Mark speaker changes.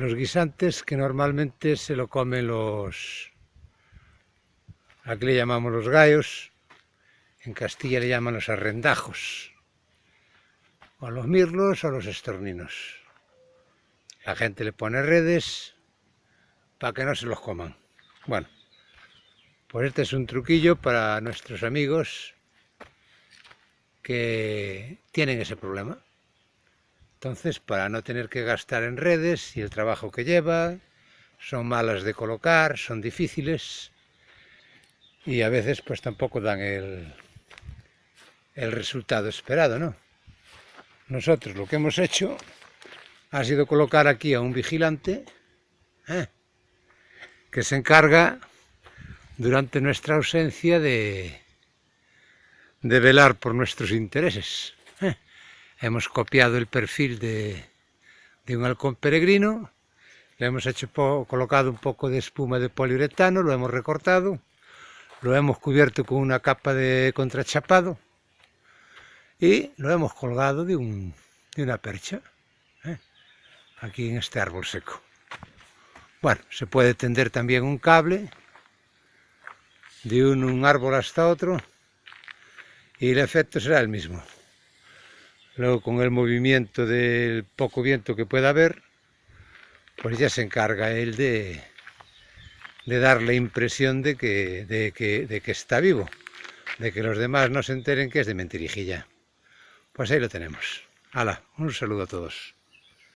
Speaker 1: los guisantes que normalmente se lo comen los... Aquí le llamamos los gallos, en Castilla le llaman los arrendajos, o los mirlos o los estorninos. La gente le pone redes para que no se los coman. Bueno, pues este es un truquillo para nuestros amigos que tienen ese problema. Entonces, para no tener que gastar en redes y el trabajo que lleva, son malas de colocar, son difíciles y a veces pues tampoco dan el, el resultado esperado, ¿no? Nosotros lo que hemos hecho ha sido colocar aquí a un vigilante ¿eh? que se encarga durante nuestra ausencia de, de velar por nuestros intereses. ¿Eh? Hemos copiado el perfil de, un halcón peregrino, le hemos hecho colocado un poco de espuma de poliuretano, lo hemos recortado, lo hemos cubierto con una capa de contrachapado y lo hemos colgado de, un, de una percha aquí en este árbol seco. Bueno, se puede tender también un cable de un, árbol hasta otro y el efecto será el mismo. Luego con el movimiento del poco viento que pueda haber, pues ya se encarga él de, de dar la impresión de que, de, que, de que está vivo, de que los demás no se enteren que es de mentirijilla. Pues ahí lo tenemos. Hala, un saludo a todos.